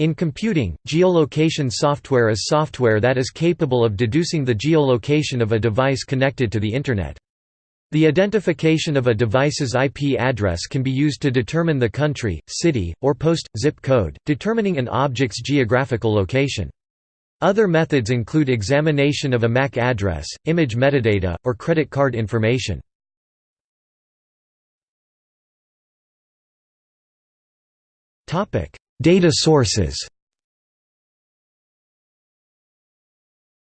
In computing, geolocation software is software that is capable of deducing the geolocation of a device connected to the Internet. The identification of a device's IP address can be used to determine the country, city, or post, zip code, determining an object's geographical location. Other methods include examination of a MAC address, image metadata, or credit card information. Data sources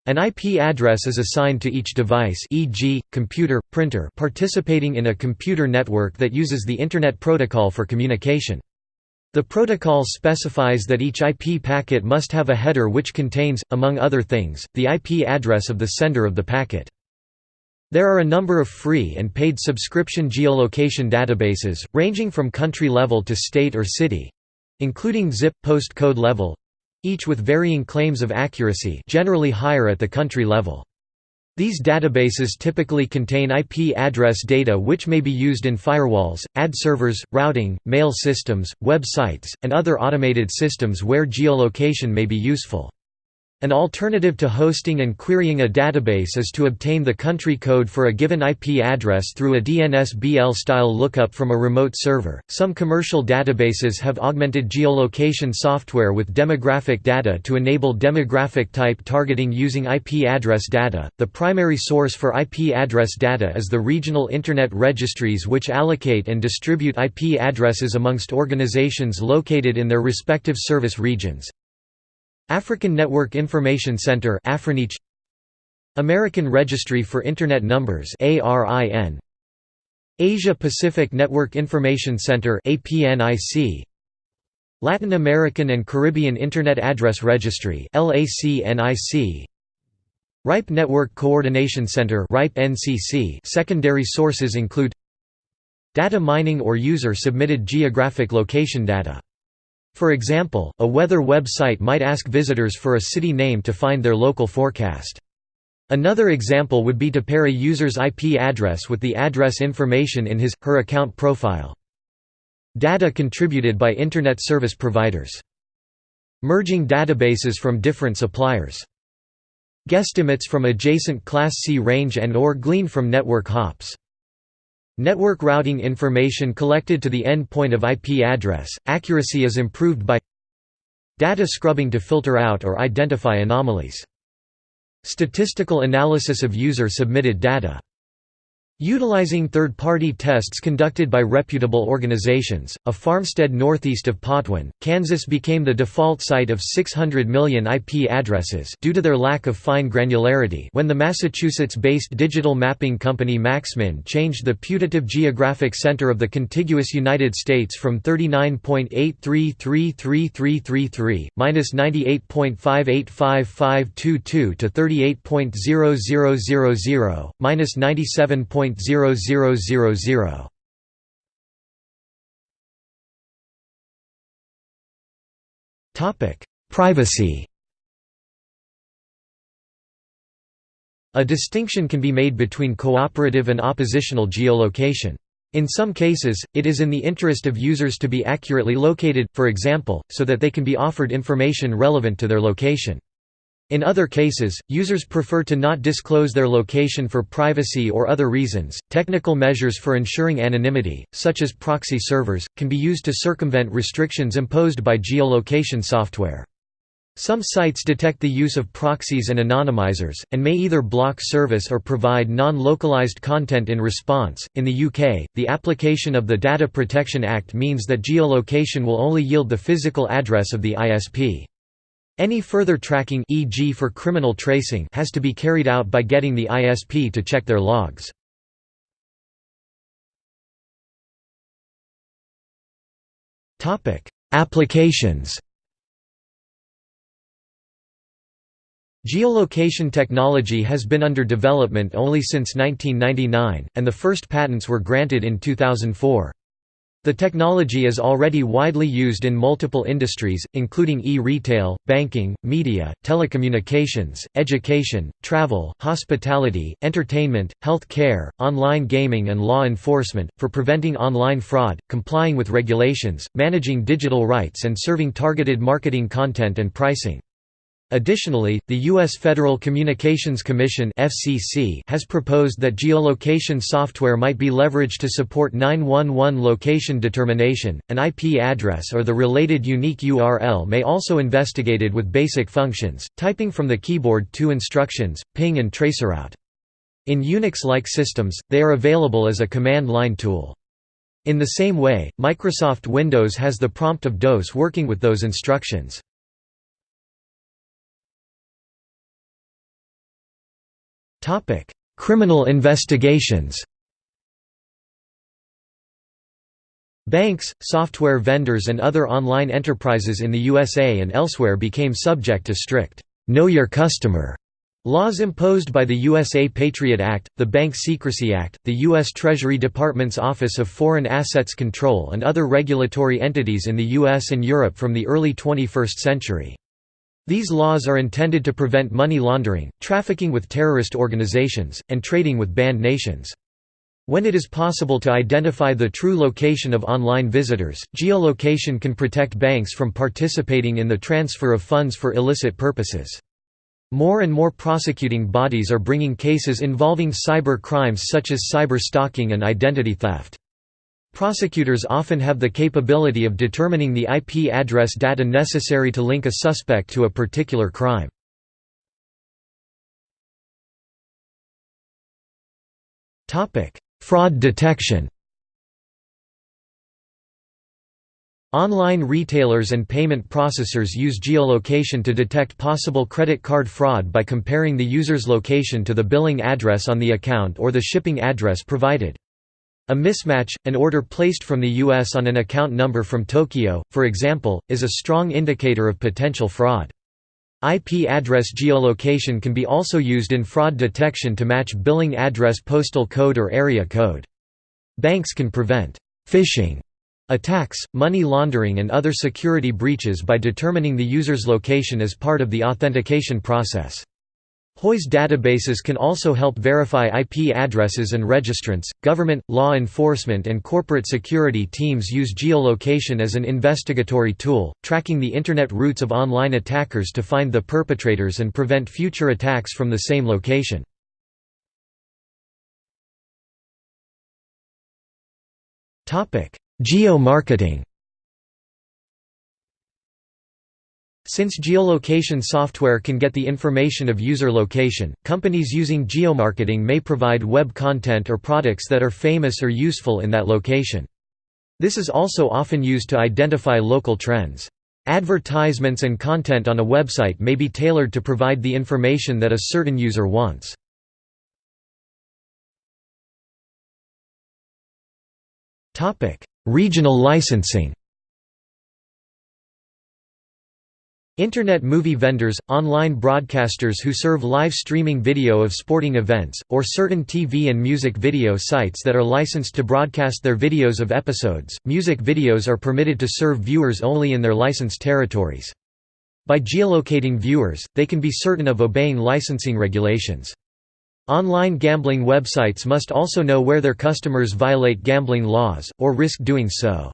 An IP address is assigned to each device e.g., computer, printer participating in a computer network that uses the Internet Protocol for communication. The protocol specifies that each IP packet must have a header which contains, among other things, the IP address of the sender of the packet. There are a number of free and paid subscription geolocation databases, ranging from country level to state or city—including zip, postcode level—each with varying claims of accuracy generally higher at the country level. These databases typically contain IP address data which may be used in firewalls, ad servers, routing, mail systems, web sites, and other automated systems where geolocation may be useful. An alternative to hosting and querying a database is to obtain the country code for a given IP address through a DNS-BL-style lookup from a remote server. Some commercial databases have augmented geolocation software with demographic data to enable demographic type targeting using IP address data. The primary source for IP address data is the regional Internet registries which allocate and distribute IP addresses amongst organizations located in their respective service regions. African Network Information Center American Registry for Internet Numbers Asia Pacific Network Information Center Latin American and Caribbean Internet Address Registry RIPE Network Coordination Center Secondary sources include Data mining or user-submitted geographic location data for example, a weather website might ask visitors for a city name to find their local forecast. Another example would be to pair a user's IP address with the address information in his, her account profile. Data contributed by Internet service providers. Merging databases from different suppliers. Guesstimates from adjacent Class C range and or gleaned from network hops. Network routing information collected to the endpoint of IP address, accuracy is improved by data scrubbing to filter out or identify anomalies. Statistical analysis of user-submitted data Utilizing third-party tests conducted by reputable organizations, a farmstead northeast of Potwin, Kansas became the default site of 600 million IP addresses due to their lack of fine granularity when the Massachusetts-based digital mapping company MaxMind changed the putative geographic center of the contiguous United States from 39.8333333, minus 98.585522 to 38.0000, minus 97. 0.0000. Topic: Privacy. A distinction can be made between cooperative and oppositional geolocation. In some cases, it is in the interest of users to be accurately located, for example, so that they can be offered information relevant to their location. In other cases, users prefer to not disclose their location for privacy or other reasons. Technical measures for ensuring anonymity, such as proxy servers, can be used to circumvent restrictions imposed by geolocation software. Some sites detect the use of proxies and anonymizers, and may either block service or provide non localized content in response. In the UK, the application of the Data Protection Act means that geolocation will only yield the physical address of the ISP. Any further tracking e.g. for criminal tracing has to be carried out by getting the ISP to check their logs. Topic: Applications Geolocation technology has been under development only since 1999, and the first patents were granted in 2004. The technology is already widely used in multiple industries, including e-retail, banking, media, telecommunications, education, travel, hospitality, entertainment, health care, online gaming and law enforcement, for preventing online fraud, complying with regulations, managing digital rights and serving targeted marketing content and pricing. Additionally, the U.S. Federal Communications Commission has proposed that geolocation software might be leveraged to support 911 location determination. An IP address or the related unique URL may also investigated with basic functions, typing from the keyboard two instructions, ping and traceroute. In Unix-like systems, they are available as a command line tool. In the same way, Microsoft Windows has the prompt of DOS working with those instructions. Criminal investigations Banks, software vendors and other online enterprises in the USA and elsewhere became subject to strict, "'Know Your Customer' Laws imposed by the USA Patriot Act, the Bank Secrecy Act, the U.S. Treasury Department's Office of Foreign Assets Control and other regulatory entities in the U.S. and Europe from the early 21st century. These laws are intended to prevent money laundering, trafficking with terrorist organizations, and trading with banned nations. When it is possible to identify the true location of online visitors, geolocation can protect banks from participating in the transfer of funds for illicit purposes. More and more prosecuting bodies are bringing cases involving cyber crimes such as cyber stalking and identity theft. Prosecutors often have the capability of determining the IP address data necessary to link a suspect to a particular crime. Fraud detection Online retailers and payment processors use geolocation to detect possible credit card fraud by comparing the user's location to the billing address on the account or the shipping address provided. A mismatch, an order placed from the US on an account number from Tokyo, for example, is a strong indicator of potential fraud. IP address geolocation can be also used in fraud detection to match billing address postal code or area code. Banks can prevent phishing attacks, money laundering and other security breaches by determining the user's location as part of the authentication process. WHOIS databases can also help verify IP addresses and registrants. Government, law enforcement, and corporate security teams use geolocation as an investigatory tool, tracking the Internet routes of online attackers to find the perpetrators and prevent future attacks from the same location. Geo-marketing Since geolocation software can get the information of user location, companies using geomarketing may provide web content or products that are famous or useful in that location. This is also often used to identify local trends. Advertisements and content on a website may be tailored to provide the information that a certain user wants. Regional licensing Internet movie vendors, online broadcasters who serve live streaming video of sporting events, or certain TV and music video sites that are licensed to broadcast their videos of episodes. Music videos are permitted to serve viewers only in their licensed territories. By geolocating viewers, they can be certain of obeying licensing regulations. Online gambling websites must also know where their customers violate gambling laws, or risk doing so.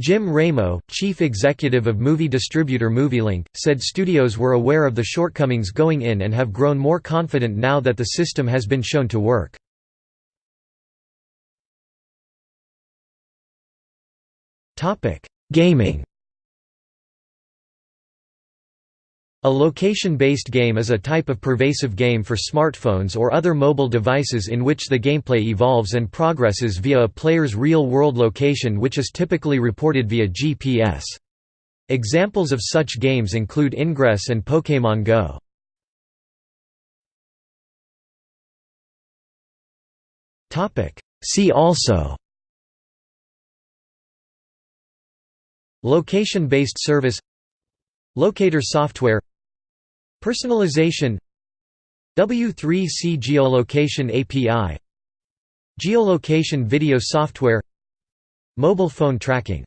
Jim Ramo, chief executive of movie distributor MovieLink, said studios were aware of the shortcomings going in and have grown more confident now that the system has been shown to work. Gaming A location-based game is a type of pervasive game for smartphones or other mobile devices in which the gameplay evolves and progresses via a player's real-world location which is typically reported via GPS. Examples of such games include Ingress and Pokémon Go. See also Location-based service Locator software Personalization W3C Geolocation API Geolocation video software Mobile phone tracking